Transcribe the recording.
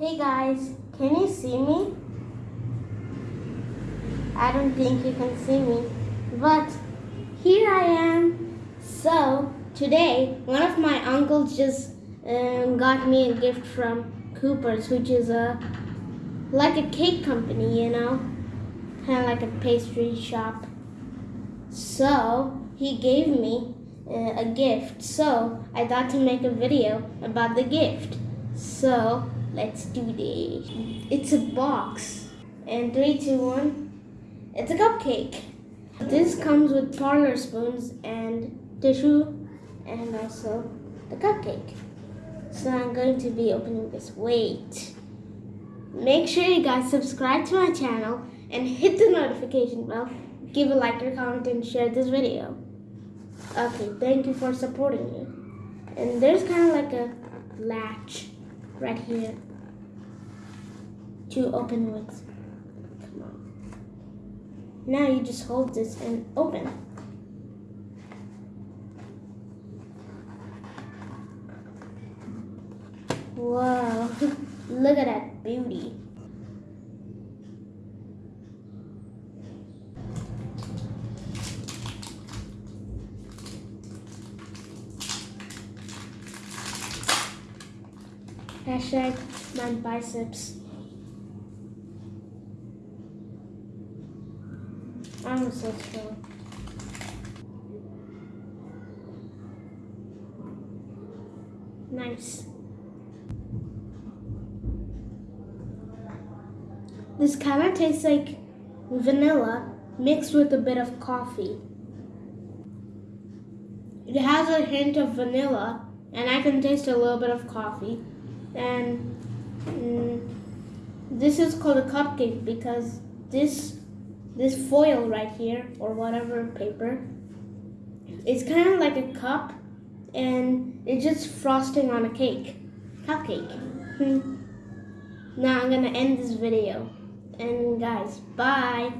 Hey guys, can you see me? I don't think you can see me, but here I am. So, today, one of my uncles just um, got me a gift from Cooper's, which is a like a cake company, you know, kind of like a pastry shop. So, he gave me uh, a gift. So, I thought to make a video about the gift. So, let's do this. It's a box. And three, two, one. It's a cupcake. This comes with parlor spoons and tissue and also the cupcake. So I'm going to be opening this. Wait. Make sure you guys subscribe to my channel and hit the notification bell. Give a like or comment and share this video. Okay, thank you for supporting me. And there's kind of like a latch right here to open with. Come on. Now you just hold this and open. Whoa, look at that beauty. Hashtag my biceps. I'm so strong. Nice. This kind of tastes like vanilla mixed with a bit of coffee. It has a hint of vanilla, and I can taste a little bit of coffee. And mm, this is called a cupcake because this this foil right here or whatever paper it's kind of like a cup and it's just frosting on a cake cupcake. Hmm. now i'm gonna end this video. And guys bye